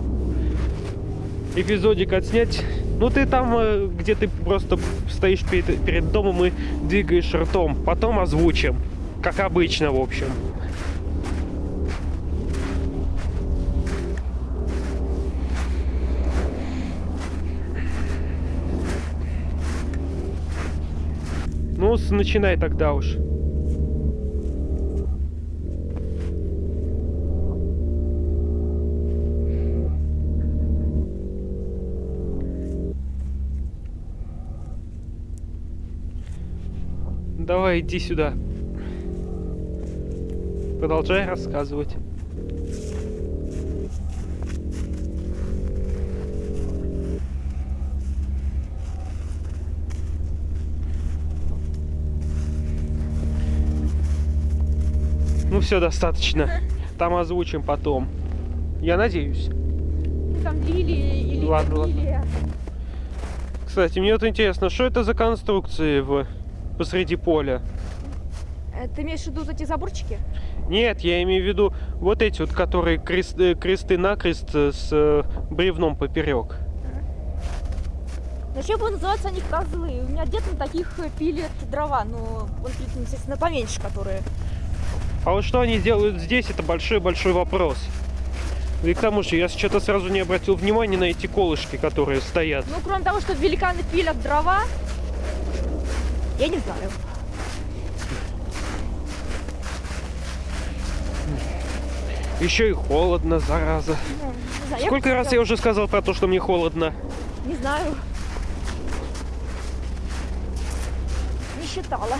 Speaker 1: эпизодик отснять. Ну ты там, э, где ты просто стоишь перед, перед домом и двигаешь ртом. Потом озвучим. Как обычно, в общем. Ну, начинай тогда уж. Давай, иди сюда. Продолжай рассказывать. Все, достаточно. Там озвучим потом. Я надеюсь.
Speaker 2: Там лилии или
Speaker 1: Ладно, ладно. Кстати, мне вот интересно, что это за конструкции в... посреди поля?
Speaker 2: Э, Ты имеешь в виду вот эти заборчики?
Speaker 1: Нет, я имею в виду вот эти вот, которые крест- э, кресты-накрест э, с бревном поперек.
Speaker 2: Зачем бы называться они козлы? У меня дед на таких пилит дрова, но он пилит, естественно, поменьше, которые.
Speaker 1: А вот что они делают здесь, это большой-большой вопрос. И к тому же, я что-то сразу не обратил внимания на эти колышки, которые стоят.
Speaker 2: Ну, кроме того, что великаны пилят дрова, я не знаю.
Speaker 1: Еще и холодно, зараза.
Speaker 2: Ну, не знаю.
Speaker 1: Сколько раз я уже сказал про то, что мне холодно?
Speaker 2: Не знаю. Не считала.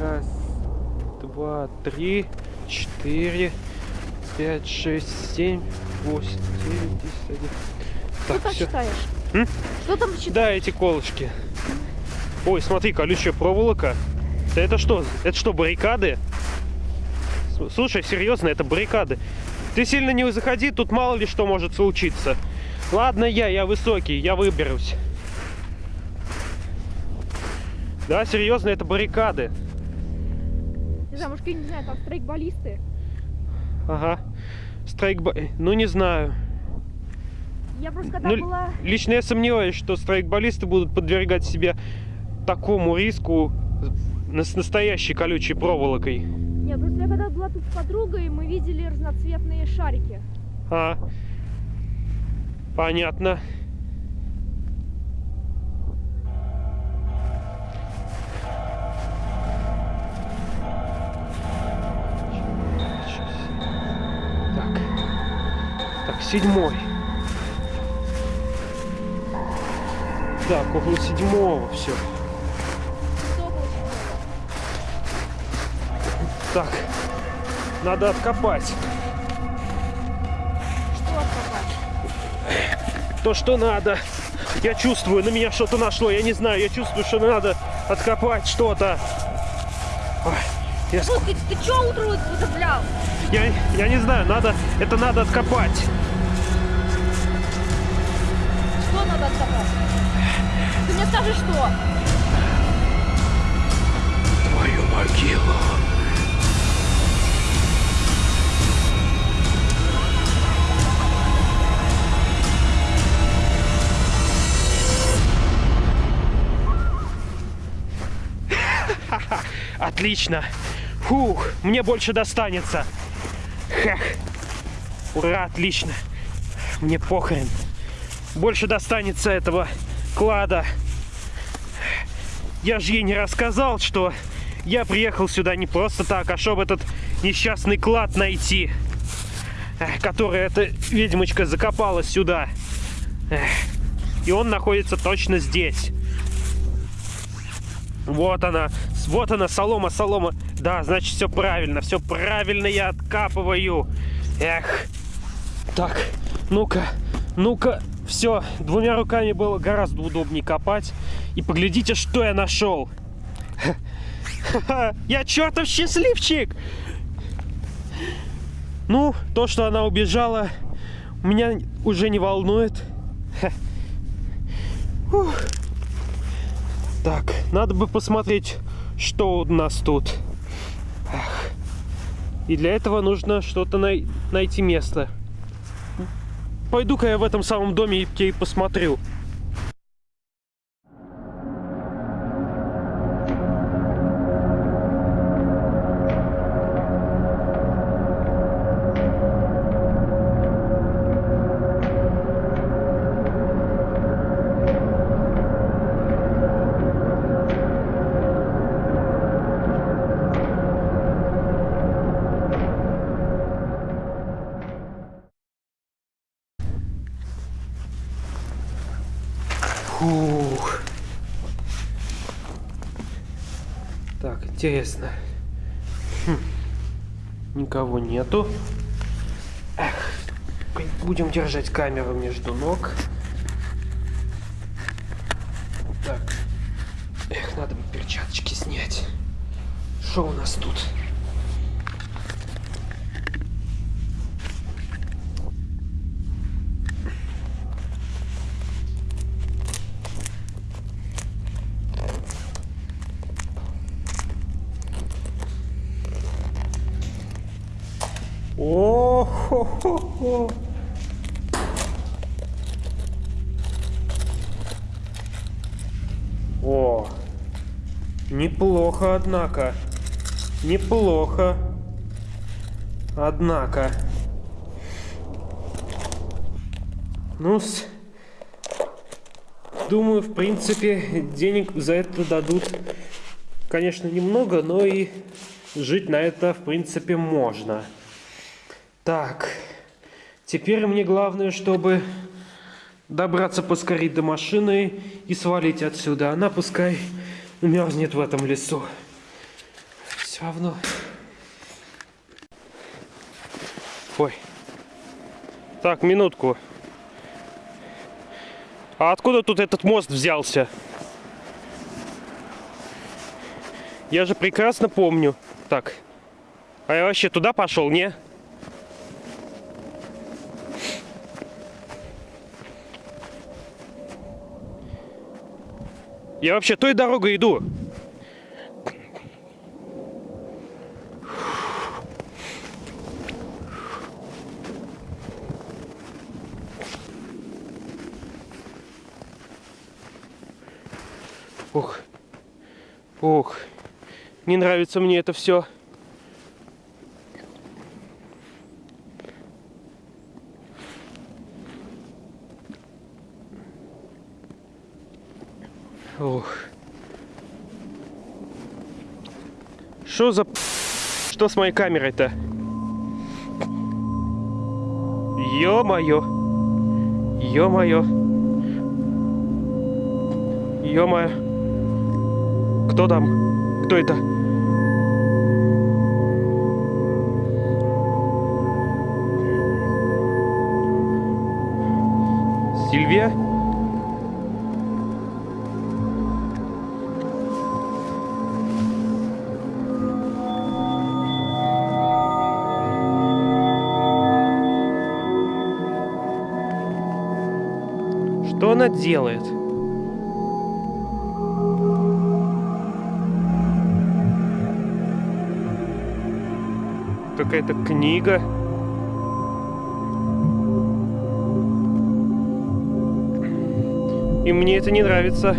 Speaker 1: Раз, два, три, четыре, пять, шесть, семь, восемь, девять, десять, один.
Speaker 2: Что
Speaker 1: Так,
Speaker 2: там
Speaker 1: все.
Speaker 2: считаешь?
Speaker 1: М?
Speaker 2: Что там считаешь?
Speaker 1: Да, эти колышки. Ой, смотри, колючая проволока. Да это что? Это что, баррикады? Слушай, серьезно, это баррикады. Ты сильно не заходи, тут мало ли что может случиться. Ладно я, я высокий, я выберусь. Да, серьезно, это баррикады.
Speaker 2: Знаю, может, не знаю, там стрейкболисты.
Speaker 1: Ага. Страйкбо... Ну, не знаю.
Speaker 2: Я просто когда
Speaker 1: Ну,
Speaker 2: была...
Speaker 1: Лично я сомневаюсь, что страйкболисты будут подвергать себя такому риску с настоящей колючей проволокой.
Speaker 2: Нет, просто я когда была тут с подругой, мы видели разноцветные шарики.
Speaker 1: А. Понятно. Седьмой. Так, около седьмого все.
Speaker 2: Что?
Speaker 1: Так. Надо откопать.
Speaker 2: Что откопать?
Speaker 1: то, что надо. Я чувствую, на меня что-то нашло. Я не знаю, я чувствую, что надо откопать что-то. Я,
Speaker 2: Ну, ты, чё утром употреблял?
Speaker 1: я, я не знаю, надо, это надо откопать.
Speaker 2: Скажи, что?
Speaker 1: Твою могилу. Отлично. Фух, мне больше достанется. Хах. Ура, отлично. Мне похрен. Больше достанется этого клада. Я же ей не рассказал, что я приехал сюда не просто так, а чтобы этот несчастный клад найти, эх, который эта ведьмочка закопала сюда. Эх, И он находится точно здесь. Вот она, вот она, солома, солома. Да, значит, все правильно, все правильно я откапываю. Эх. Так, ну-ка, ну-ка. Все, двумя руками было гораздо удобнее копать. И поглядите, что я нашел. Я чертов счастливчик! Ну, то, что она убежала, меня уже не волнует. Так, надо бы посмотреть, что у нас тут. И для этого нужно что-то най- найти место. Пойду-ка я в этом самом доме и посмотрю. Интересно. Хм. Никого нету. Эх, будем держать камеру между ног. Так. Эх, надо бы перчаточки снять. Что у нас тут? О-хо-хо-хо. О, неплохо, однако. Неплохо. Однако. ну -с. думаю, в принципе, денег за это дадут, конечно, немного, но и жить на это, в принципе, можно. Так, теперь мне главное, чтобы добраться поскорее до машины и свалить отсюда. Она пускай мерзнет в этом лесу. Все равно. Ой. Так, минутку. А откуда тут этот мост взялся? Я же прекрасно помню. Так. А я вообще туда пошел, не? Я вообще той дорогой иду. Ух. Ух. Не нравится мне это все. Ух. Что за... Что с моей камерой-то? Ё-моё. Ё-моё. Ё-моё. Кто там? Кто это? Сильвия? Что она делает? Какая-то книга. И мне это не нравится.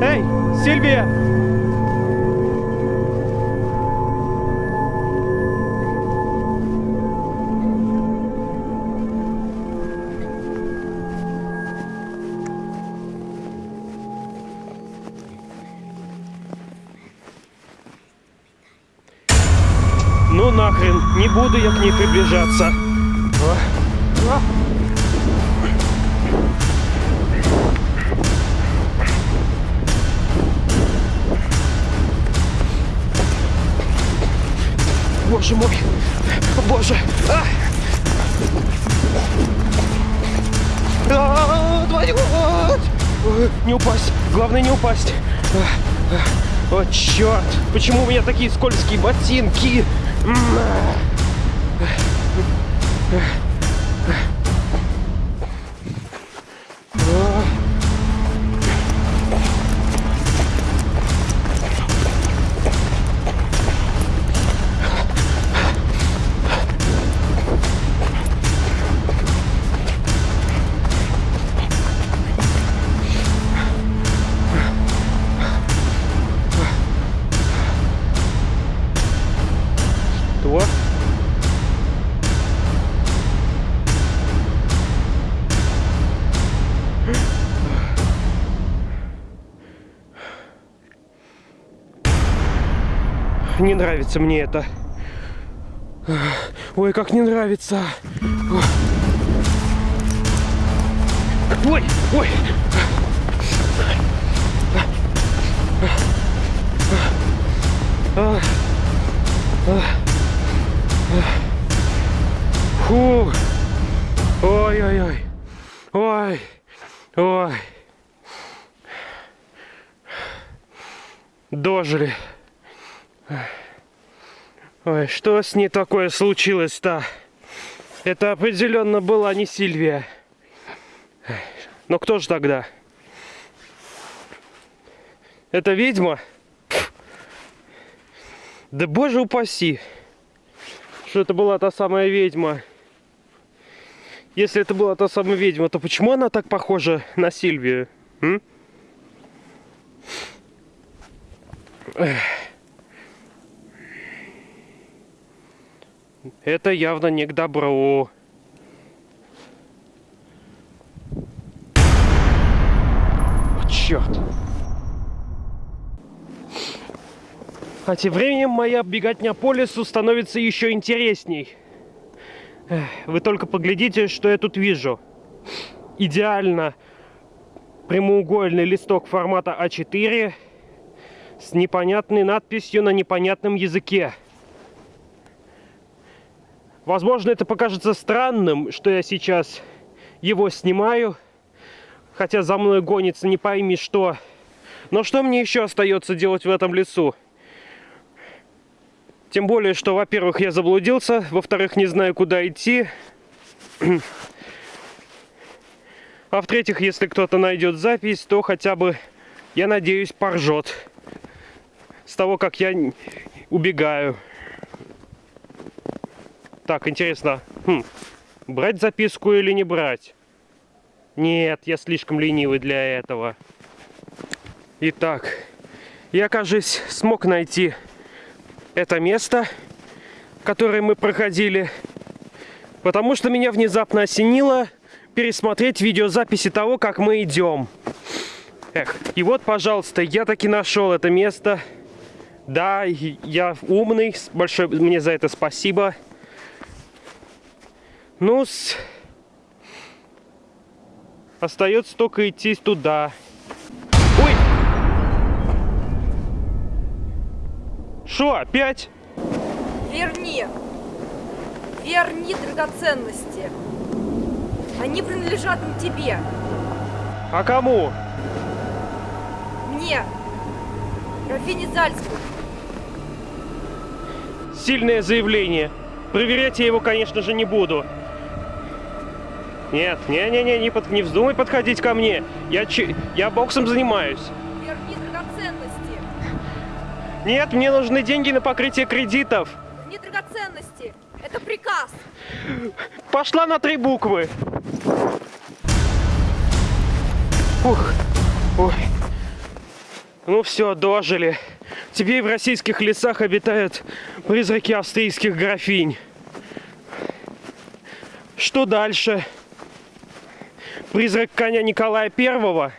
Speaker 1: Эй, Сильвия! Ну нахрен, не буду я к ней приближаться. А, Боже мой, боже. А! А, твою Не упасть, главное не упасть. А, а. О, черт! Почему у меня такие скользкие ботинки? Не нравится мне это. Ой, как не нравится. Ой, ой. Фу. Ой-ой-ой. Ой. Ой. Дожили. Ой, что с ней такое случилось-то? Это определенно была не Сильвия. Но кто же тогда? Это ведьма? Да боже упаси! Что это была та самая ведьма. Если это была та самая ведьма, то почему она так похожа на Сильвию? М? Эх. Это явно не к добру. О, черт. А тем временем моя беготня по лесу становится еще интересней. Вы только поглядите, что я тут вижу. Идеально прямоугольный листок формата А4 с непонятной надписью на непонятном языке. Возможно, это покажется странным, что я сейчас его снимаю, хотя за мной гонится не пойми что. Но что мне еще остается делать в этом лесу? Тем более, что, во-первых, я заблудился, во-вторых, не знаю, куда идти. А в-третьих, если кто-то найдет запись, то хотя бы, я надеюсь, поржет с того, как я убегаю. Так, интересно, хм, брать записку или не брать? Нет, я слишком ленивый для этого. Итак, я, кажется, смог найти это место, которое мы проходили, потому что меня внезапно осенило пересмотреть видеозаписи того, как мы идем. Эх, и вот, пожалуйста, я таки нашел это место. Да, я умный, большое мне за это спасибо. Ну, с... остается только идти туда. Ой! Что, опять?
Speaker 2: Верни. Верни драгоценности. Они принадлежат не тебе.
Speaker 1: А кому?
Speaker 2: Мне. Графине Зальцбург.
Speaker 1: Сильное заявление. Проверять я его, конечно же, не буду. Нет, не-не-не, не, под- не вздумай подходить ко мне. Я, чи- я боксом занимаюсь.
Speaker 2: Верни драгоценности.
Speaker 1: Нет, мне нужны деньги на покрытие кредитов.
Speaker 2: Верни драгоценности. Это приказ.
Speaker 1: Пошла на три буквы. Ух. Ой. Ну все, дожили. Теперь в российских лесах обитают призраки австрийских графинь. Что дальше? Призрак коня Николая Первого?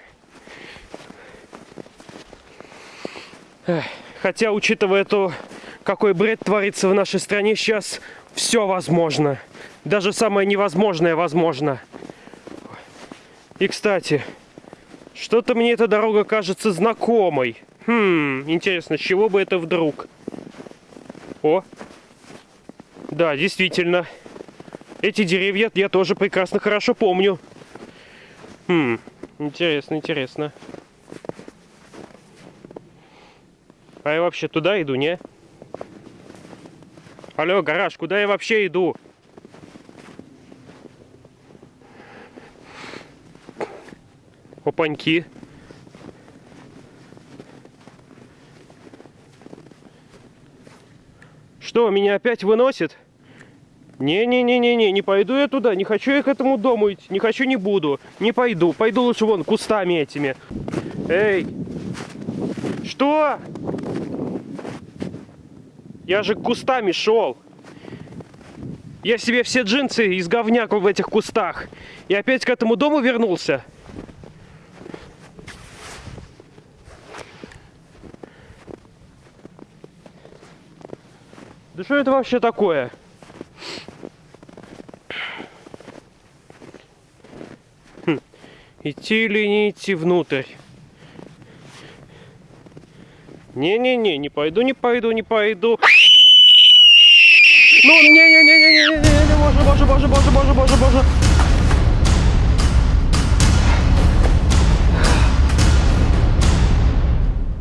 Speaker 1: Хотя, учитывая то, какой бред творится в нашей стране сейчас, все возможно. Даже самое невозможное возможно. И, кстати, что-то мне эта дорога кажется знакомой. Хм, интересно, с чего бы это вдруг? О, да, действительно. Эти деревья я тоже прекрасно хорошо помню. Хм, интересно, интересно. А я вообще туда иду, не? Алло, гараж, куда я вообще иду? Опаньки. Что, меня опять выносит? Не-не-не-не-не, не пойду я туда, не хочу я к этому дому идти, не хочу, не буду, не пойду, пойду лучше вон кустами этими. Эй, что? Я же кустами шел. Я себе все джинсы из говняк в этих кустах. И опять к этому дому вернулся. Да что это вообще такое? Идти или не идти внутрь? Не-не-не, не пойду, не пойду, не пойду. Ну, не-не-не-не-не-не-не, боже, боже, боже, боже, боже, боже, боже.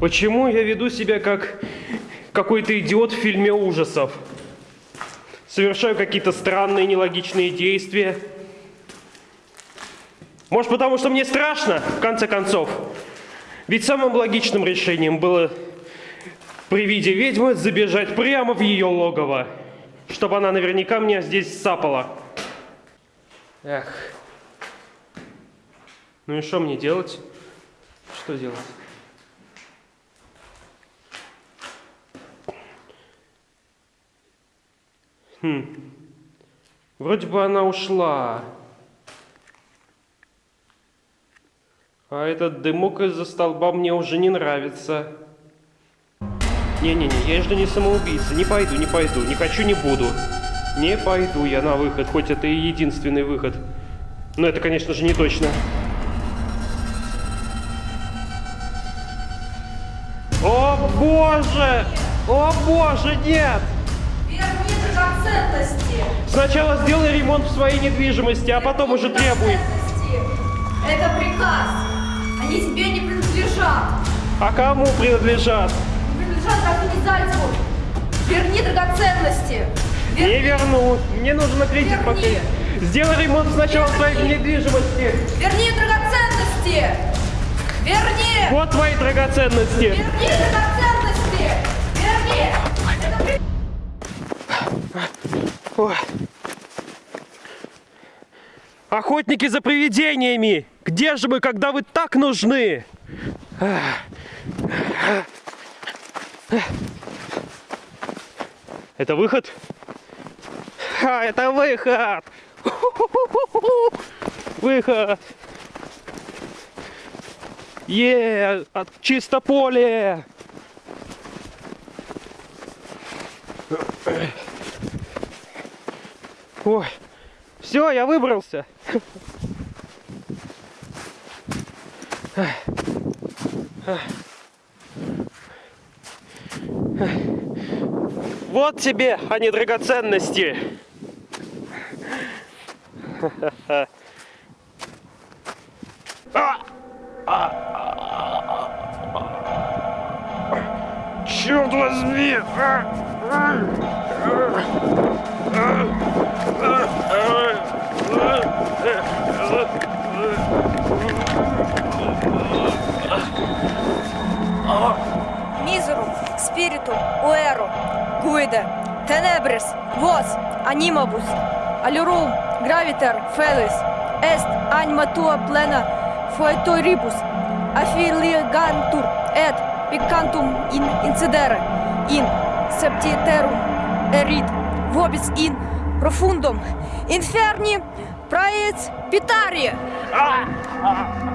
Speaker 1: Почему я веду себя как какой-то идиот в фильме ужасов? Совершаю какие-то странные, нелогичные действия. Может, потому что мне страшно, в конце концов? Ведь самым логичным решением было при виде ведьмы забежать прямо в ее логово, чтобы она наверняка меня здесь сапала. Эх. Ну и что мне делать? Что делать? Хм. Вроде бы она ушла. А этот дымок из-за столба мне уже не нравится. Не-не-не, я же не самоубийца. Не пойду, не пойду. Не хочу, не буду. Не пойду я на выход, хоть это и единственный выход. Но это, конечно же, не точно. О боже! О боже, нет! Сначала сделай ремонт в своей недвижимости, а потом уже требуй.
Speaker 2: Это приказ. Они тебе не принадлежат.
Speaker 1: А кому принадлежат?
Speaker 2: Принадлежат Зальцбург. Верни драгоценности!
Speaker 1: Не верну. Мне нужно кредит
Speaker 2: Верни.
Speaker 1: покрыть. Сделай ремонт сначала своей недвижимости.
Speaker 2: Верни драгоценности! Верни!
Speaker 1: Вот твои драгоценности.
Speaker 2: Верни драгоценности! Верни!
Speaker 1: Ой. Охотники за привидениями! Где же вы, когда вы так нужны? Это выход? А, это выход! Выход! Е, от чисто поле! Ой, все, я выбрался. Вот тебе, а не драгоценности. Черт возьми!
Speaker 2: Мизеру, спириту, уэру, гуиде, тенебрис, вос, анимабус, алюрум, гравитер, фелис, эст, аньма туа плена, фуэторибус, афилигантур, эт, пикантум ин инцидере, ин, септитерум, эрит, вобис ин, профундум, инферни, праец, питария.
Speaker 1: А!